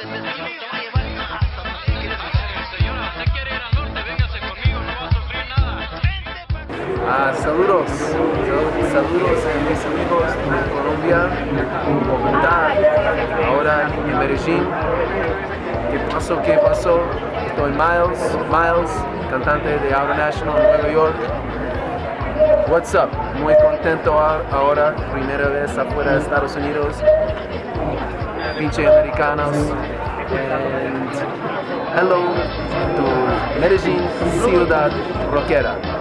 Ah, saludos, saludos a mis amigos de Colombia, Bogotá, ahora en Medellín. ¿Qué pasó? ¿Qué pasó? Estoy Miles, Miles, cantante de Out National en Nueva York. What's up? Muy contento ahora, primera vez afuera de Estados Unidos. pinche Americanos. And hello to Medellin Ciudad Rockera.